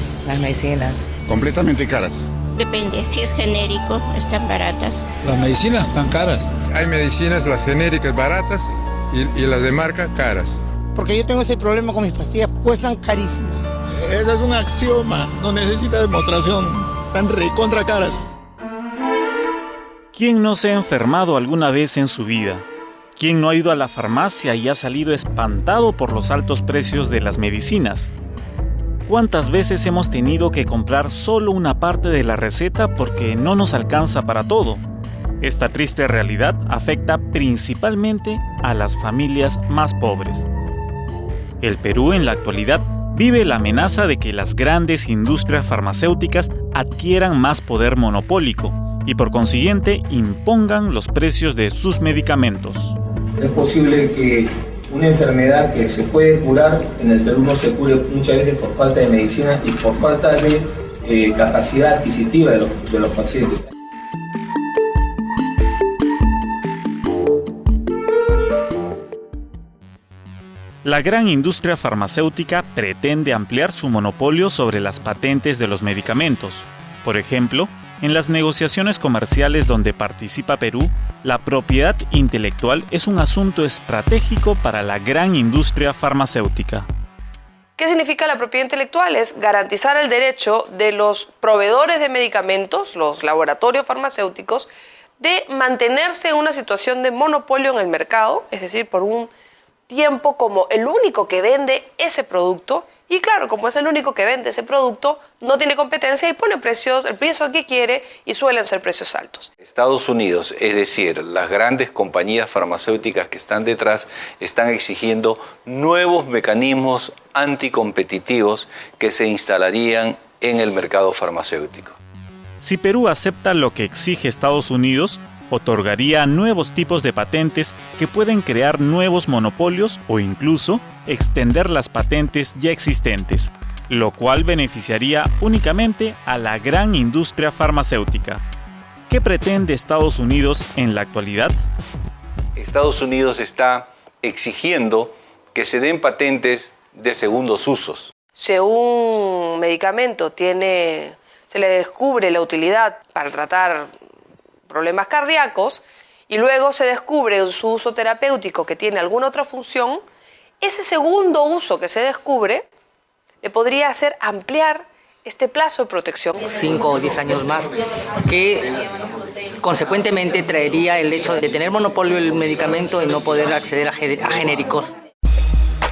caras las medicinas. Completamente caras. Depende, si es genérico, están baratas. Las medicinas están caras. Hay medicinas, las genéricas baratas y, y las de marca caras. Porque yo tengo ese problema con mis pastillas, cuestan carísimas. Eso es un axioma, no necesita demostración, tan recontra caras. ¿Quién no se ha enfermado alguna vez en su vida? ¿Quién no ha ido a la farmacia y ha salido espantado por los altos precios de las medicinas? ¿Cuántas veces hemos tenido que comprar solo una parte de la receta porque no nos alcanza para todo? Esta triste realidad afecta principalmente a las familias más pobres. El Perú en la actualidad vive la amenaza de que las grandes industrias farmacéuticas adquieran más poder monopólico y por consiguiente impongan los precios de sus medicamentos. Es posible que una enfermedad que se puede curar en el Perú no se cure muchas veces por falta de medicina y por falta de eh, capacidad adquisitiva de los, de los pacientes. La gran industria farmacéutica pretende ampliar su monopolio sobre las patentes de los medicamentos. Por ejemplo, en las negociaciones comerciales donde participa Perú, la propiedad intelectual es un asunto estratégico para la gran industria farmacéutica. ¿Qué significa la propiedad intelectual? Es garantizar el derecho de los proveedores de medicamentos, los laboratorios farmacéuticos, de mantenerse en una situación de monopolio en el mercado, es decir, por un tiempo como el único que vende ese producto y claro, como es el único que vende ese producto, no tiene competencia y pone precios, el precio que quiere y suelen ser precios altos. Estados Unidos, es decir, las grandes compañías farmacéuticas que están detrás, están exigiendo nuevos mecanismos anticompetitivos que se instalarían en el mercado farmacéutico. Si Perú acepta lo que exige Estados Unidos, otorgaría nuevos tipos de patentes que pueden crear nuevos monopolios o incluso extender las patentes ya existentes, lo cual beneficiaría únicamente a la gran industria farmacéutica. ¿Qué pretende Estados Unidos en la actualidad? Estados Unidos está exigiendo que se den patentes de segundos usos. Si un medicamento tiene, se le descubre la utilidad para tratar problemas cardíacos y luego se descubre su uso terapéutico que tiene alguna otra función, ese segundo uso que se descubre le podría hacer ampliar este plazo de protección. Cinco o diez años más, que consecuentemente traería el hecho de tener monopolio el medicamento y no poder acceder a genéricos.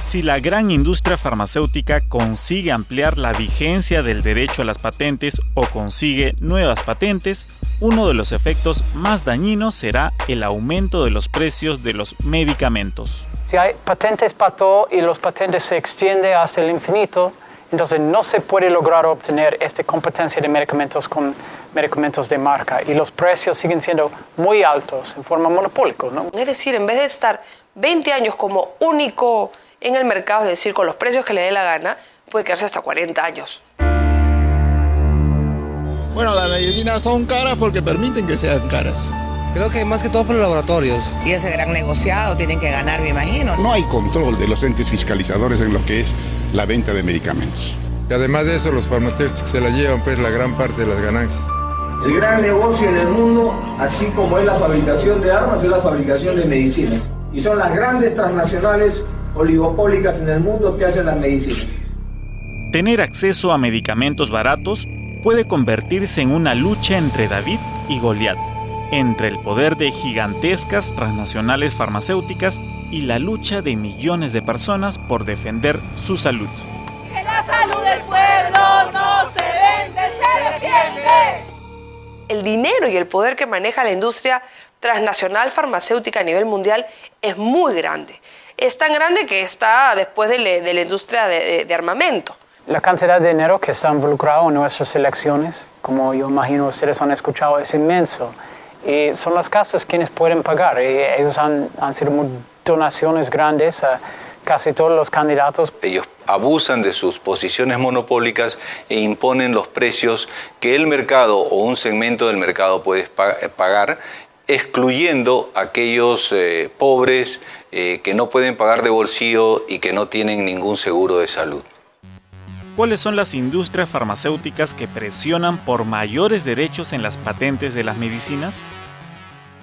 Si la gran industria farmacéutica consigue ampliar la vigencia del derecho a las patentes o consigue nuevas patentes, uno de los efectos más dañinos será el aumento de los precios de los medicamentos. Si hay patentes para todo y los patentes se extienden hasta el infinito, entonces no se puede lograr obtener esta competencia de medicamentos con medicamentos de marca y los precios siguen siendo muy altos en forma monopólica. ¿no? Es decir, en vez de estar 20 años como único en el mercado, es decir, con los precios que le dé la gana, puede quedarse hasta 40 años. Bueno, las medicinas son caras porque permiten que sean caras. Creo que más que todo por los laboratorios. Y ese gran negociado tienen que ganar, me imagino. No hay control de los entes fiscalizadores en lo que es la venta de medicamentos. Y además de eso, los farmacéuticos se la llevan pues la gran parte de las ganancias. El gran negocio en el mundo, así como es la fabricación de armas, es la fabricación de medicinas. Y son las grandes transnacionales oligopólicas en el mundo que hacen las medicinas. Tener acceso a medicamentos baratos puede convertirse en una lucha entre David y Goliat, entre el poder de gigantescas transnacionales farmacéuticas y la lucha de millones de personas por defender su salud. Que la salud del pueblo no se vende, se defiende. El dinero y el poder que maneja la industria transnacional farmacéutica a nivel mundial es muy grande. Es tan grande que está después de, la industria de armamento. La cantidad de dinero que está involucrado en nuestras elecciones, como yo imagino ustedes han escuchado, es inmenso. Y son las casas quienes pueden pagar. Y ellos han, han sido donaciones grandes a casi todos los candidatos. Ellos abusan de sus posiciones monopólicas e imponen los precios que el mercado o un segmento del mercado puede pagar excluyendo a aquellos eh, pobres eh, que no pueden pagar de bolsillo y que no tienen ningún seguro de salud. ¿Cuáles son las industrias farmacéuticas que presionan por mayores derechos en las patentes de las medicinas?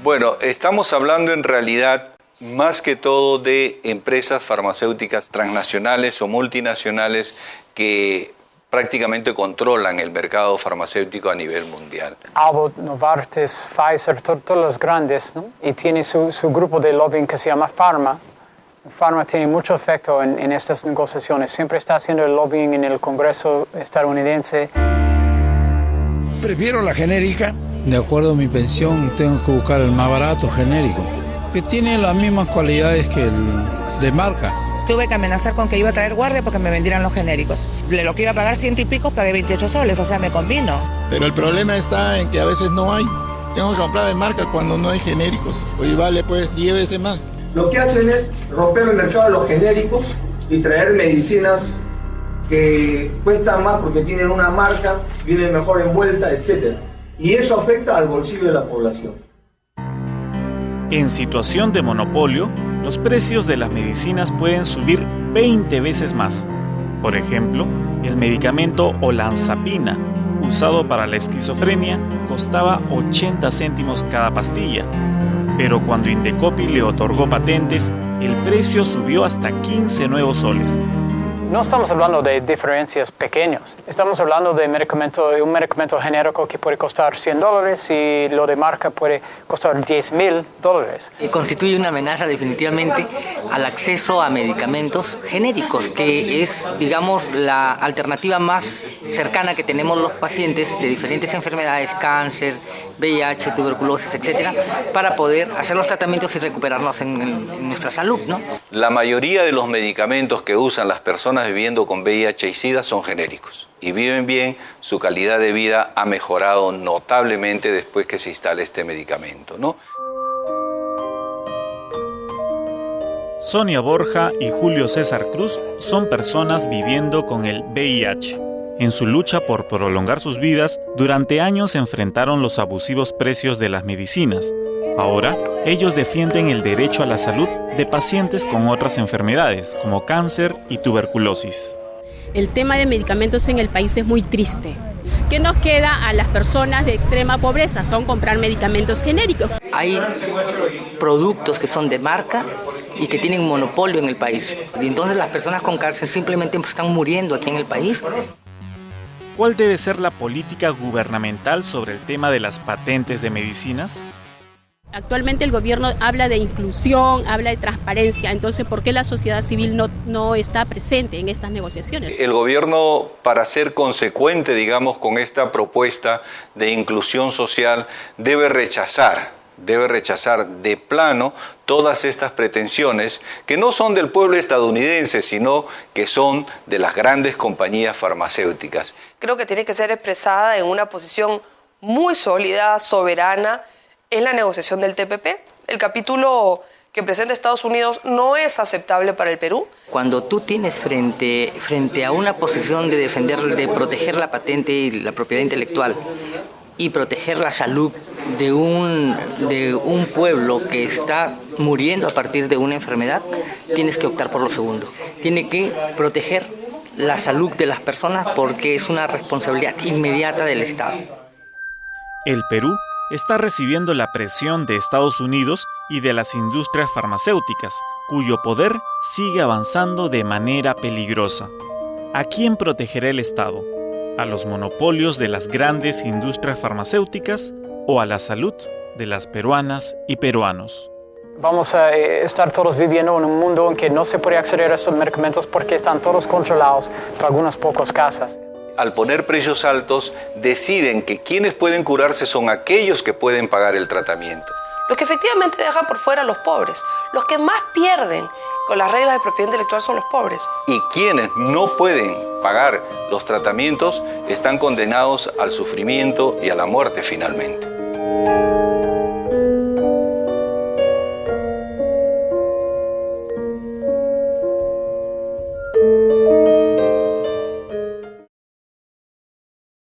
Bueno, estamos hablando en realidad más que todo de empresas farmacéuticas transnacionales o multinacionales que prácticamente controlan el mercado farmacéutico a nivel mundial. Abbott, Novartis, Pfizer, todos los grandes, ¿no? y tiene su, su, grupo de lobbying que se llama Pharma. Pharma tiene mucho efecto en, en estas negociaciones, siempre está haciendo el lobbying en el Congreso estadounidense. Prefiero la genérica. De acuerdo a mi pensión, tengo que buscar el más barato genérico, que tiene las mismas cualidades que el de marca. Tuve que amenazar con que iba a traer guardia porque me vendieran los genéricos. De lo que iba a pagar ciento y pico, pagué 28 soles, o sea, me convino. Pero el problema está en que a veces no hay. Tengo que comprar de marca cuando no hay genéricos. Hoy vale pues 10 veces más. Lo que hacen es romper el mercado de los genéricos y traer medicinas que cuestan más porque tienen una marca, vienen mejor envuelta, etc. Y eso afecta al bolsillo de la población. En situación de monopolio, los precios de las medicinas pueden subir 20 veces más. Por ejemplo, el medicamento olanzapina, usado para la esquizofrenia, costaba 80 céntimos cada pastilla. Pero cuando Indecopi le otorgó patentes, el precio subió hasta 15 nuevos soles. No estamos hablando de diferencias pequeñas. Estamos hablando de medicamento, un medicamento genérico que puede costar 100 dólares y lo de marca puede costar 10 mil dólares. Y constituye una amenaza definitivamente al acceso a medicamentos genéricos, que es, digamos, la alternativa más cercana que tenemos los pacientes de diferentes enfermedades, cáncer, VIH, tuberculosis, etcétera, para poder hacer los tratamientos y recuperarnos en, en nuestra salud, ¿no? La mayoría de los medicamentos que usan las personas viviendo con VIH y SIDA son genéricos y viven bien, su calidad de vida ha mejorado notablemente después que se instala este medicamento. ¿no? Sonia Borja y Julio César Cruz son personas viviendo con el VIH. En su lucha por prolongar sus vidas, durante años enfrentaron los abusivos precios de las medicinas. Ahora, ellos defienden el derecho a la salud de pacientes con otras enfermedades, como cáncer y tuberculosis. El tema de medicamentos en el país es muy triste. ¿Qué nos queda a las personas de extrema pobreza? Son comprar medicamentos genéricos. Hay productos que son de marca y que tienen monopolio en el país. Y entonces las personas con cáncer simplemente están muriendo aquí en el país. ¿Cuál debe ser la política gubernamental sobre el tema de las patentes de medicinas? Actualmente el gobierno habla de inclusión, habla de transparencia, entonces ¿por qué la sociedad civil no, no está presente en estas negociaciones? El gobierno, para ser consecuente, digamos, con esta propuesta de inclusión social, debe rechazar, debe rechazar de plano todas estas pretensiones que no son del pueblo estadounidense, sino que son de las grandes compañías farmacéuticas. Creo que tiene que ser expresada en una posición muy sólida, soberana, en la negociación del TPP. El capítulo que presenta Estados Unidos no es aceptable para el Perú. Cuando tú tienes frente, frente a una posición de defender, de proteger la patente y la propiedad intelectual y proteger la salud de un, de un pueblo que está muriendo a partir de una enfermedad, tienes que optar por lo segundo. Tiene que proteger la salud de las personas porque es una responsabilidad inmediata del Estado. El Perú está recibiendo la presión de Estados Unidos y de las industrias farmacéuticas, cuyo poder sigue avanzando de manera peligrosa. ¿A quién protegerá el Estado? ¿A los monopolios de las grandes industrias farmacéuticas o a la salud de las peruanas y peruanos? Vamos a estar todos viviendo en un mundo en que no se puede acceder a estos medicamentos porque están todos controlados por algunas pocas casas al poner precios altos, deciden que quienes pueden curarse son aquellos que pueden pagar el tratamiento. Los que efectivamente dejan por fuera a los pobres. Los que más pierden con las reglas de propiedad intelectual son los pobres. Y quienes no pueden pagar los tratamientos están condenados al sufrimiento y a la muerte finalmente.